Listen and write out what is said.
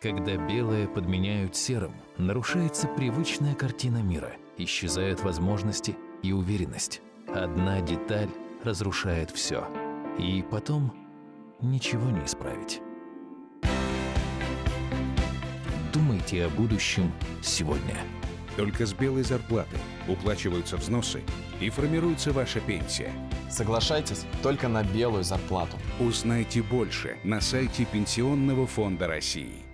Когда белое подменяют серым, нарушается привычная картина мира, исчезают возможности и уверенность. Одна деталь разрушает все. И потом ничего не исправить. Думайте о будущем сегодня. Только с белой зарплаты уплачиваются взносы и формируется ваша пенсия. Соглашайтесь только на белую зарплату. Узнайте больше на сайте Пенсионного фонда России.